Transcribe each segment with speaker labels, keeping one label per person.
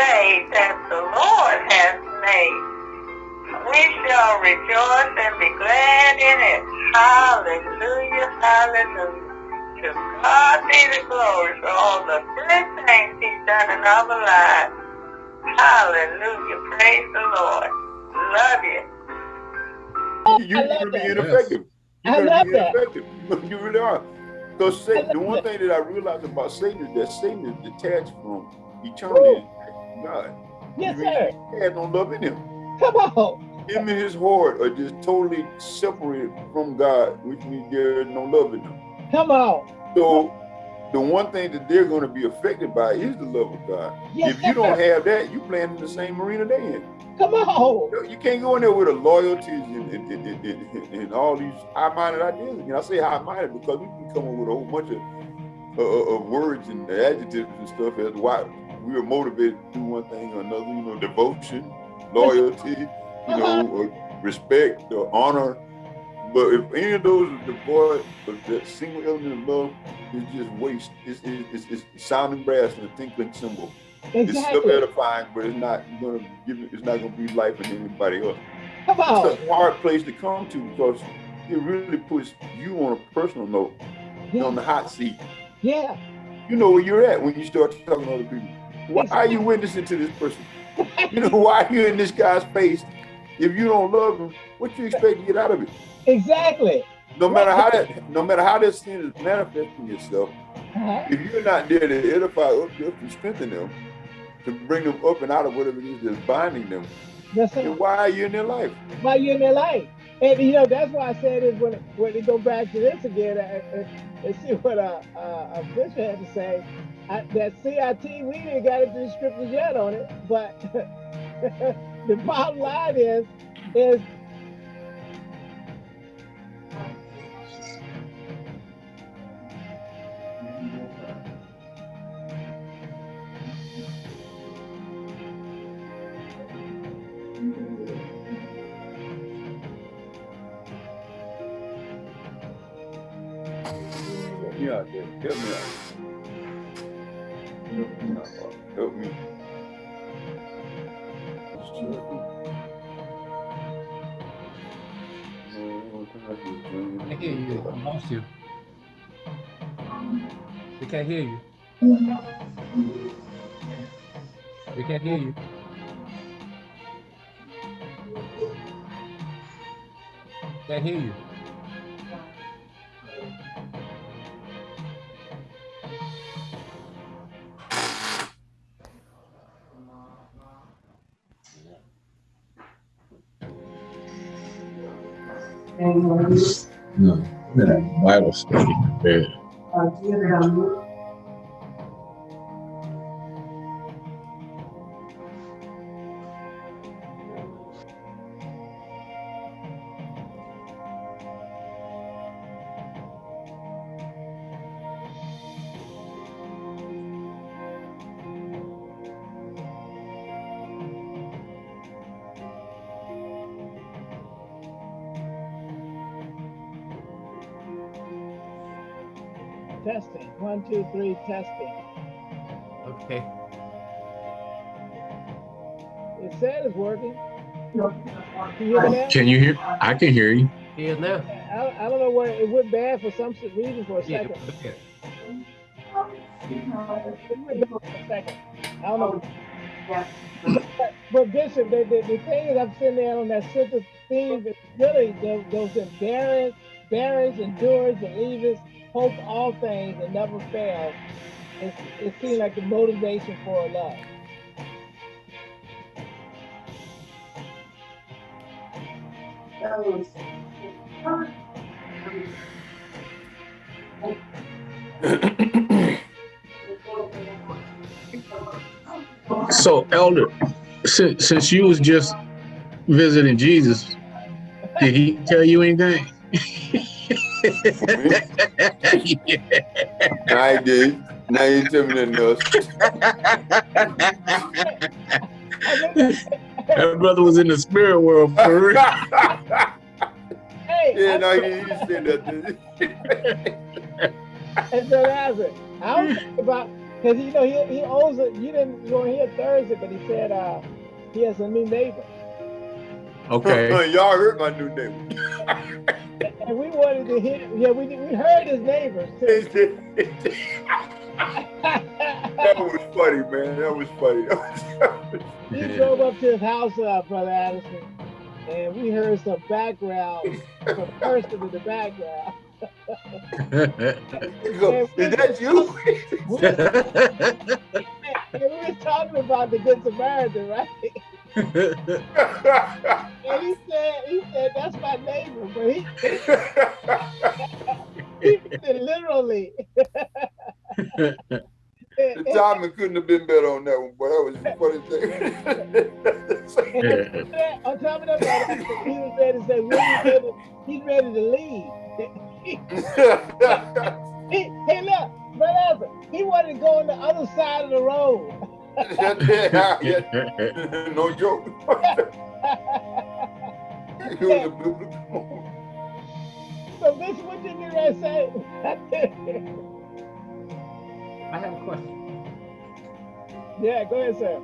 Speaker 1: day that the Lord has made. We shall rejoice and be glad in it. Hallelujah, hallelujah. To God be the glory for all the good things he's done in our lives. Hallelujah, praise the Lord. Love you.
Speaker 2: You're going to be ineffective. You're going to be ineffective. You really are. Because Satan, the one thing that I realized about Satan is that Satan is detached from eternity God.
Speaker 3: Yes, sir.
Speaker 2: Has no love in him.
Speaker 3: Come on.
Speaker 2: Him and his heart are just totally separated from God, which means there is no love in them.
Speaker 3: Come on.
Speaker 2: So the one thing that they're going to be affected by is the love of God.
Speaker 3: Yes,
Speaker 2: if you don't have that, you playing in the same arena they in.
Speaker 3: Come on.
Speaker 2: You can't go in there with a loyalty and, and, and, and, and all these high-minded ideas. And I say high-minded because we can come up with a whole bunch of, uh, of words and adjectives and stuff as why we are motivated to do one thing or another. You know, devotion, loyalty, you know, uh-huh. or respect, or honor. But if any of those are devoid of that single element of love, it's just waste. It's, it's, it's, it's sounding brass and a tinkling cymbal.
Speaker 3: Exactly.
Speaker 2: It's still edifying, but it's not gonna give it, it's not gonna be life in anybody else.
Speaker 3: Come on.
Speaker 2: It's a hard place to come to because it really puts you on a personal note
Speaker 3: yeah.
Speaker 2: on the hot seat.
Speaker 3: Yeah.
Speaker 2: You know where you're at when you start talking to other people. Why are you witnessing to this person? You know, why are you in this guy's face? If you don't love him, what you expect to get out of it?
Speaker 3: Exactly.
Speaker 2: No matter how that no matter how that sin is manifesting itself, uh -huh. if you're not there to edify, uplift, and strengthen them, to bring them up and out of whatever it is that's binding them.
Speaker 3: That's
Speaker 2: then why are you in their life?
Speaker 3: Why are you in their life? And you know that's why I said is when when they go back to this again and, and see what a, a, a bishop had to say. I, that CIT we didn't got into the scriptures yet on it, but the bottom line is is
Speaker 2: Help me out. Help me.
Speaker 4: I can't hear you. I lost you. We can't hear you. We can't hear you. Can't hear you.
Speaker 5: Bible study.
Speaker 3: One, two, three, testing.
Speaker 4: Okay.
Speaker 3: It said it's working. Can you hear
Speaker 5: Can you hear? I can hear you.
Speaker 4: Yeah, now.
Speaker 3: I, I don't know where it went bad for some reason for a
Speaker 4: Yeah,
Speaker 3: second.
Speaker 4: okay.
Speaker 3: It went bad for a second. I don't know. But, but Bishop, the, the, the thing is, I'm sitting there on that central theme. It's really those, those embarrassed, barrens, endurers, believers, hope all things and never fail. It, it like the motivation for a love.
Speaker 5: So, Elder, since, since you was just visiting Jesus, did he tell you anything?
Speaker 2: I did. Now you tell me nothing else.
Speaker 5: that brother was in the spirit world for real.
Speaker 3: Hey,
Speaker 2: Yeah,
Speaker 3: I-
Speaker 2: no, you, you said that.
Speaker 3: And so that's it. I was thinking about Because you know he he owes it. You didn't you weren't here Thursday, but he said uh he has a new neighbor.
Speaker 5: Okay.
Speaker 2: Y'all heard my new neighbor.
Speaker 3: and we wanted to hear. Yeah, we we heard his neighbors
Speaker 2: that was funny, man. That was funny.
Speaker 3: he drove up to his house, uh, brother Addison, and we heard some background, some person in the background.
Speaker 2: Is that you?
Speaker 3: we were talking about the Good Samaritan, right? And he said, he said, that's my neighbor, but he, he said literally.
Speaker 2: the timing couldn't have been better on that one, but that was funny
Speaker 3: thing. on top of that, he was ready to say, he's ready to leave. he, hey, look, brother, he wanted to go on the other side of the road.
Speaker 2: Yeah, yeah. no joke.
Speaker 3: so, Bishop, what did you guys say?
Speaker 4: I have a question.
Speaker 3: Yeah, go ahead, sir.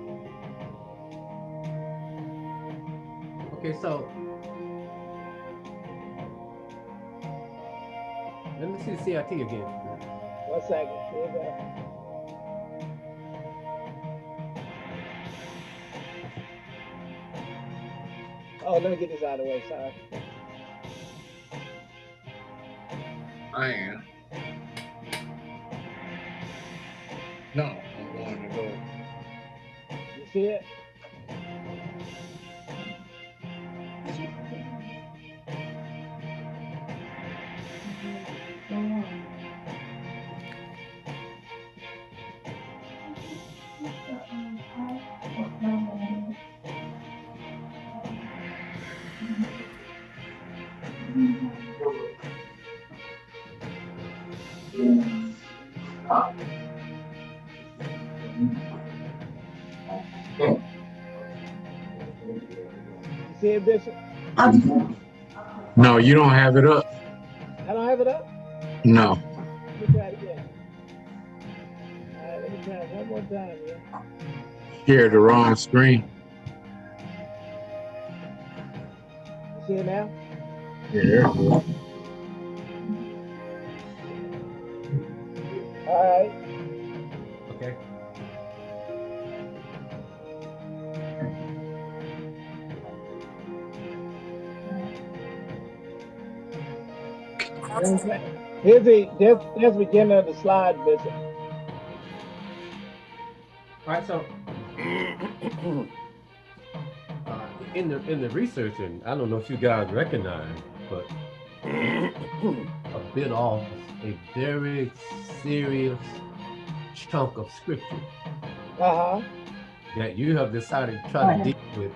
Speaker 4: Okay, so let me see the CRT again.
Speaker 3: One second. Oh, let me get this out of the way. Sorry.
Speaker 5: I am. No, I'm going to go.
Speaker 3: You see it?
Speaker 5: No, you don't have it up.
Speaker 3: I don't have it up?
Speaker 5: No.
Speaker 3: Let me try it again. All right, let me try it one more time, yeah.
Speaker 5: Share the wrong screen. Yeah.
Speaker 3: All right.
Speaker 4: Okay.
Speaker 3: Here's the there's the beginning of the slide, Bishop.
Speaker 4: All right, so uh, in the in the research, and I don't know if you guys recognize, but a bit off a very serious chunk of scripture
Speaker 3: uh-huh.
Speaker 4: that you have decided to try to deal with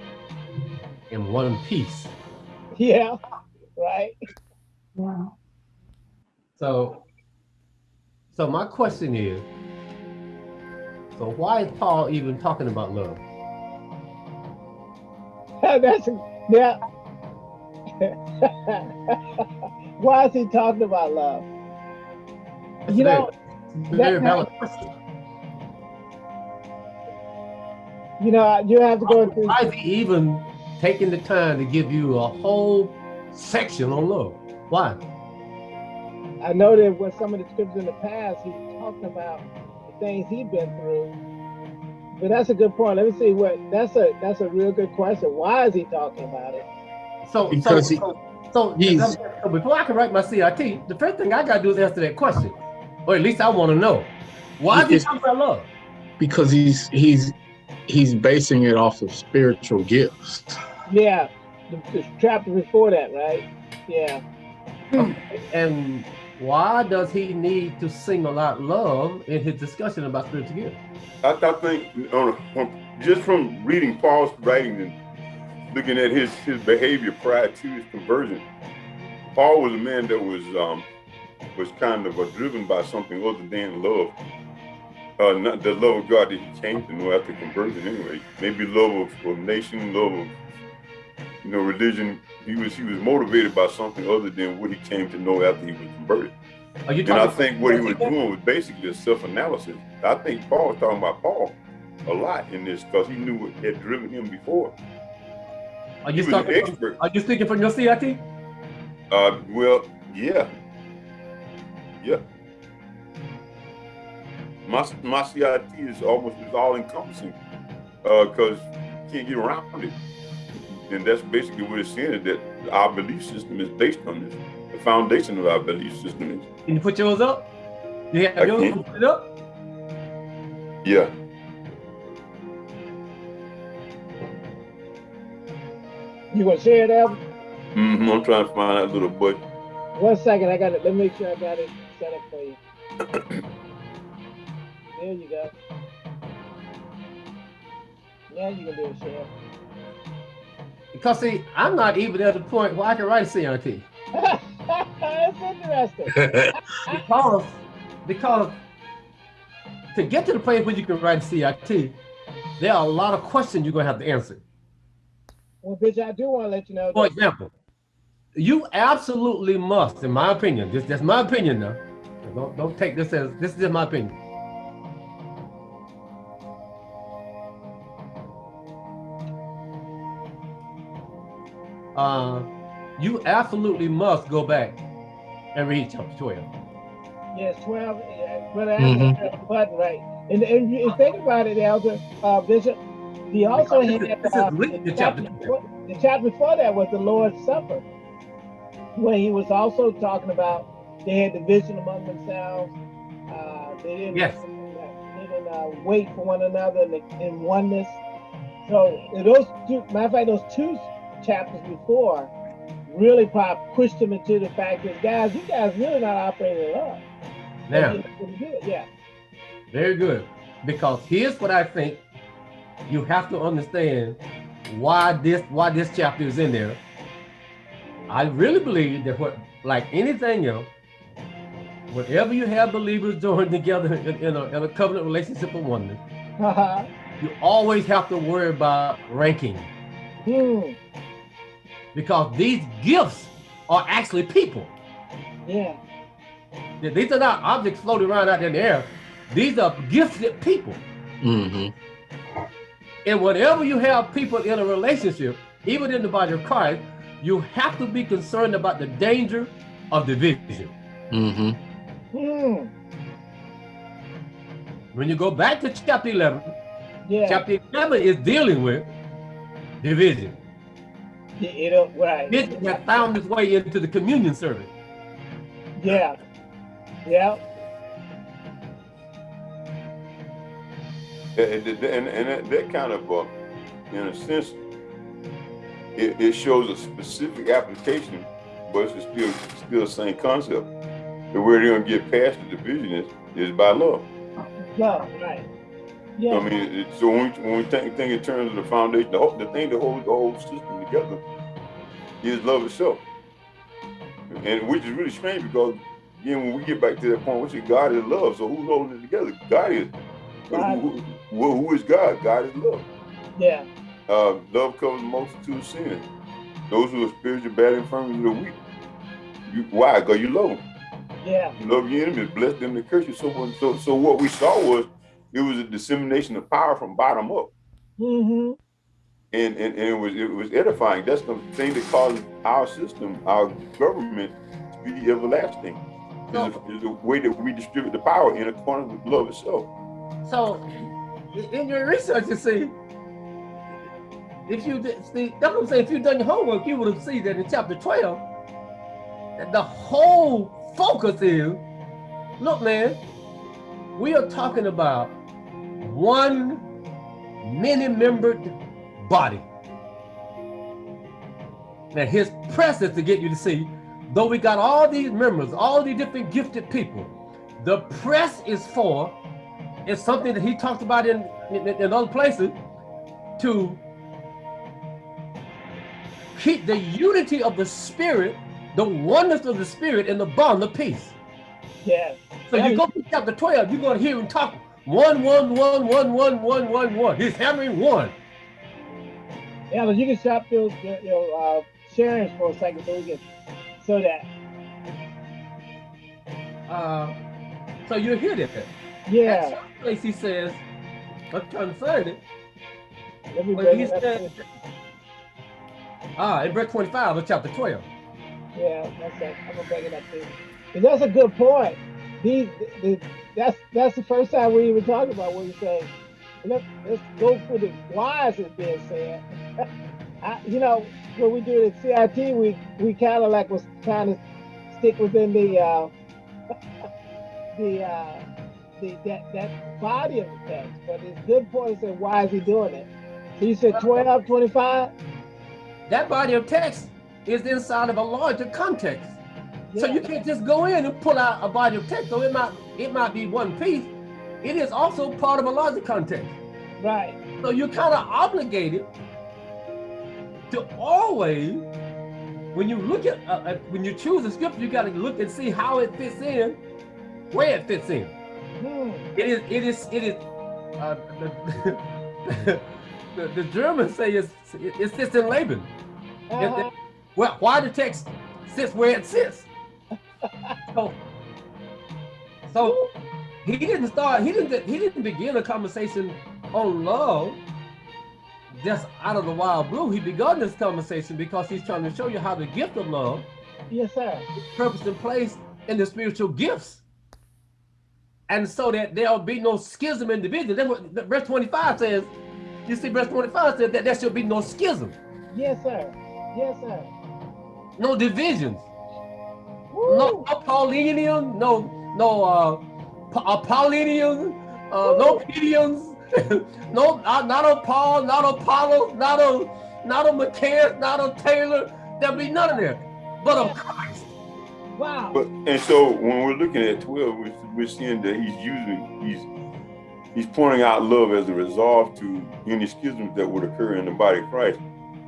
Speaker 4: in one piece.
Speaker 3: Yeah, right.
Speaker 6: Wow.
Speaker 4: So, so my question is, so why is Paul even talking about love?
Speaker 3: That's yeah. why is he talking about love?
Speaker 4: That's
Speaker 3: you know,
Speaker 4: very valid question.
Speaker 3: You know, you have to go through.
Speaker 4: Why is he even taking the time to give you a whole section on love? Why?
Speaker 3: I know that with some of the scriptures in the past, he talked about the things he'd been through. But that's a good point. Let me see what that's a that's a real good question. Why is he talking about it?
Speaker 4: So
Speaker 5: Because
Speaker 4: so,
Speaker 5: he-
Speaker 4: so, so,
Speaker 5: he's-
Speaker 4: so before I can write my CRT, the first thing I gotta do is answer that question. Or at least I want to know. Why is he
Speaker 5: It's-
Speaker 4: talking about love?
Speaker 5: Because he's he's he's basing it off of spiritual gifts.
Speaker 3: Yeah, the, the chapter before that, right? Yeah.
Speaker 4: And why does he need to single out love in his discussion about spiritual gifts?
Speaker 2: I, I think on, on, just from reading Paul's writings and looking at his his behavior prior to his conversion, Paul was a man that was um, was kind of uh, driven by something other than love. Uh, not the love of God that he came to know after conversion anyway. Maybe love of, of nation, love of you know religion. He was he was motivated by something other than what he came to know after he was converted.
Speaker 4: Are you
Speaker 2: And I think what he was doing was basically a self-analysis. I think Paul was talking about Paul a lot in this because he knew what had driven him before.
Speaker 4: Are you talking?
Speaker 2: expert.
Speaker 4: Are you speaking from your CIT?
Speaker 2: Uh, well, yeah, yeah. My my CIT is almost is all encompassing because you can't get around it, and that's basically what it's saying that our belief system is based on this. The foundation of our belief system is
Speaker 4: Can you put yours up? You have yours up?
Speaker 2: yeah.
Speaker 3: You want to share it, Albert?
Speaker 2: hmm I'm trying to find that little button.
Speaker 3: One second, I got it. Let me make sure I got it set up for you. there you go. Now you can do a share.
Speaker 4: Because see, I'm not even at the point where I can write a CIT.
Speaker 3: That's interesting.
Speaker 4: Because, because to get to the place where you can write a CIT, there are a lot of questions you're gonna have to answer.
Speaker 3: Well, bitch, I do want to let you know
Speaker 4: For example, you absolutely must, in my opinion, this that's my opinion now. Don't don't take this as this is just my opinion. Uh, you absolutely must go back and read chapter 12.
Speaker 3: yes, 12, but I have the button right. And, and you think about it, Elder uh, Bishop, he also had uh, the, chapter before, the chapter before that was the Lord's Supper, where he was also talking about they had division among themselves. Uh, they didn't,
Speaker 4: Yes.
Speaker 3: they didn't uh, wait for one another in, in oneness. So those two, matter of fact, those two chapters before really probably pushed him into the fact that guys, you guys really not operating in love.
Speaker 4: Now,
Speaker 3: And he couldn't do it, Yeah.
Speaker 4: very good. Because here's what I think you have to understand why this why this chapter is in there. I really believe that what like anything else, whenever you have believers joined together in, in, a, in a covenant relationship of oneness,
Speaker 3: Haha.
Speaker 4: you always have to worry about ranking
Speaker 3: hmm.
Speaker 4: because these gifts are actually people.
Speaker 3: Yeah.
Speaker 4: These are not objects floating around out there in the air. These are gifted people.
Speaker 5: hmm
Speaker 4: And whenever you have people in a relationship, even in the body of Christ, you have to be concerned about the danger of division.
Speaker 5: hmm
Speaker 3: Hmm.
Speaker 4: When you go back to chapter 11,
Speaker 3: Yeah.
Speaker 4: chapter 11 is dealing with division.
Speaker 3: Yeah, you right.
Speaker 4: Division has found its way into the communion service.
Speaker 3: Yeah. Yeah.
Speaker 2: And, and, and, that, that kind of, uh, in a sense, it, it shows a specific application, but it's still still the same concept. The way they're gonna get past the division is, is by love.
Speaker 3: Love, right. Yeah.
Speaker 2: I mean, it, so when we, when we think, think in terms of the foundation, the, whole, the thing that holds the whole system together is love itself. And which is really strange because again, when we get back to that point, we say God is love. So who's holding it together? God is.
Speaker 3: God.
Speaker 2: Who, who, who is God? God is love.
Speaker 3: Yeah.
Speaker 2: Uh, love covers a multitude of sins. Those who are spiritual bad and infirmities are weak. You, why? Because you love them.
Speaker 3: Yeah.
Speaker 2: You love your enemies, bless them that curse you. So, so, so what we saw was it was a dissemination of power from bottom up,
Speaker 3: Mm-hmm.
Speaker 2: and and, and it was it was edifying. That's the thing that causes our system, our government, to be everlasting. Is the, is the way that we distribute the power in accordance with love itself.
Speaker 4: So, in your research, you see, if you did, see, that's what I'm saying. If you'd done your homework, you would have seen that in chapter 12, that the whole focus is, look, man, we are talking about one many-membered body. And his presence to get you to see, though we got all these members, all these different gifted people, the press is for it's something that he talked about in, in, in other places to keep the unity of the spirit, the oneness of the spirit, and the bond of peace.
Speaker 3: Yeah.
Speaker 4: So you go to chapter 12, you're going to hear him talk one, one, one, one, one, one, one, one. He's hammering one.
Speaker 3: Yeah, but you can stop your your, your uh, sharing for a second so we can so that
Speaker 4: uh, so you hear that.
Speaker 3: Yeah.
Speaker 4: At some place he says,
Speaker 3: Let me
Speaker 4: but he said, ah, in verse 25 of chapter 12.
Speaker 3: Yeah, that's it. I'm gonna bring it up too. 'Cause that's a good point. These, the, that's that's the first time we even talk about what you say. Let, let's go for the wise is being said. I, you know, when we do it at CIT, we we kind of like was trying to stick within the uh, the uh, the that that body of the text. But it's good point to say why is he doing it? So you said 12, 25?
Speaker 4: That body of text is inside of a larger context. So you can't just go in and pull out a body of text. So it might it might be one piece. It is also part of a larger context.
Speaker 3: Right.
Speaker 4: So you're kind of obligated to always, when you look at, uh, uh, when you choose a scripture, you got to look and see how it fits in, where it fits in. It is, it is, it is. Uh, the, the, the Germans say it's, it, it Sitz im Leben.
Speaker 3: Uh-huh.
Speaker 4: Well, why the text sits where it sits? So, so he didn't start. He didn't. He didn't begin a conversation on love just out of the wild blue. He begun this conversation because he's trying to show you how the gift of love
Speaker 3: Yes, sir.
Speaker 4: is purpose and place in the spiritual gifts. And so that there'll be no schism in division. That's what verse 25 says. You see, verse 25 says that there should be no schism,
Speaker 3: Yes, sir. Yes, sir.
Speaker 4: no divisions,
Speaker 3: Woo.
Speaker 4: no, no Paulinian, no, no uh, Pa- uh Paulinian, uh, no Pedians, no, not, not a Paul, not a Apollo, not a, not a Maccaeus, not a Taylor. There'll be none of that, but of Christ.
Speaker 3: Wow.
Speaker 2: But and so when we're looking at 12, we're, we're seeing that he's using he's he's pointing out love as a resolve to any schisms that would occur in the body of Christ.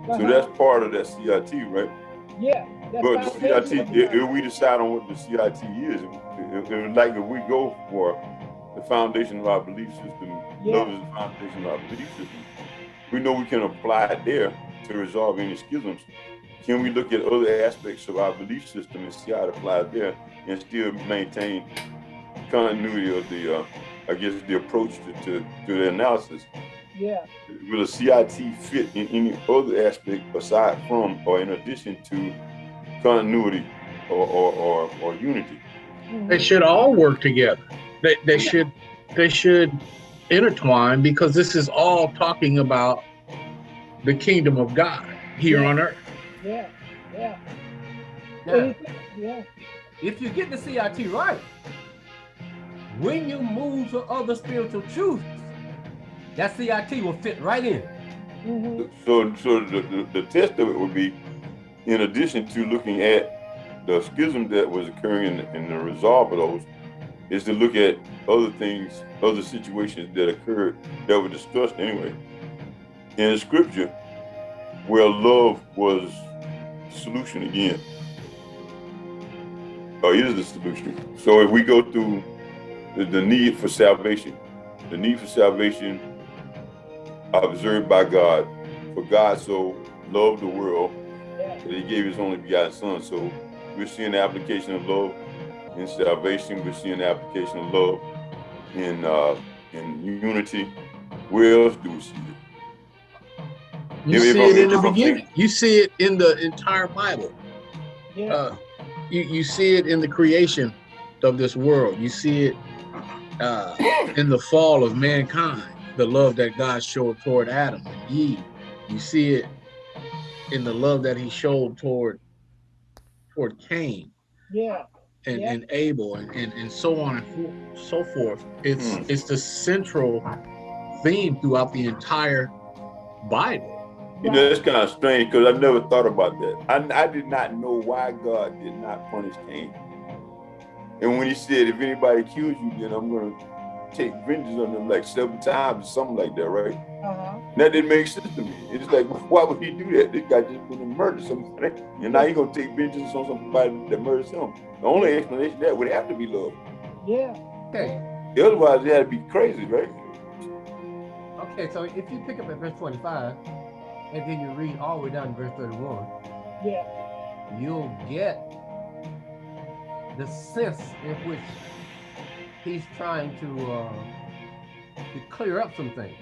Speaker 2: So
Speaker 3: Uh-huh.
Speaker 2: that's part of that CIT, right?
Speaker 3: yeah.
Speaker 2: But the CIT, if, if we decide on what the CIT is, if, if, like if we go for the foundation of our belief system,
Speaker 3: Yeah.
Speaker 2: love is the foundation of our belief system, we know we can apply it there to resolve any schisms. Can we look at other aspects of our belief system and see how it applies there and still maintain continuity of the, uh, I guess, the approach to, to, to the analysis?
Speaker 3: Yeah.
Speaker 2: Will a CIT fit in any other aspect aside from or in addition to continuity or, or, or, or unity?
Speaker 5: They should all work together. They, they should they should intertwine because this is all talking about the kingdom of God here
Speaker 3: Yeah.
Speaker 5: on earth.
Speaker 3: Yeah. Yeah.
Speaker 4: Now,
Speaker 3: Yeah.
Speaker 4: if you get the CIT right, when you move to other spiritual truths, that CIT will fit right in.
Speaker 3: hmm
Speaker 2: So, so the, the, the test of it would be, in addition to looking at the schism that was occurring and, and the resolve of those, is to look at other things, other situations that occurred that were discussed anyway in the scripture, where love was the solution again, or is the solution. So if we go through the, the need for salvation, the need for salvation observed by God, for God so loved the world that he gave his only begotten son. So we're seeing the application of love in salvation. We're seeing the application of love in uh, in unity. Where else do we see it?
Speaker 5: You
Speaker 2: If- if
Speaker 5: see it in the
Speaker 2: if
Speaker 5: beginning. You see it in the entire Bible.
Speaker 3: Yeah.
Speaker 5: Uh, you, you see it in the creation of this world. You see it uh, in the fall of mankind, the love that God showed toward Adam and Eve. You see it in the love that he showed toward toward Cain
Speaker 3: yeah.
Speaker 5: and,
Speaker 3: Yeah.
Speaker 5: and Abel and, and, and so on and so forth. It's
Speaker 2: Hmm.
Speaker 5: it's the central theme throughout the entire Bible.
Speaker 2: You know, it's kind of strange because I never thought about that. I, I did not know why God did not punish Cain. And when he said, if anybody kills you, then I'm going to take vengeance on them like seven times or something like that, right?
Speaker 3: Uh-huh.
Speaker 2: That didn't make sense to me. It's like, why would he do that? This guy just went and murdered somebody. And now he's going to take vengeance on somebody that murders him. The only explanation that would have to be love.
Speaker 3: Yeah.
Speaker 4: Okay.
Speaker 2: Otherwise, it had to be crazy, right?
Speaker 4: Okay, so if you pick up at verse 25 and then you read all the way down to verse 31,
Speaker 3: yeah.
Speaker 4: you'll get the sense in which he's trying to uh, to clear up some things.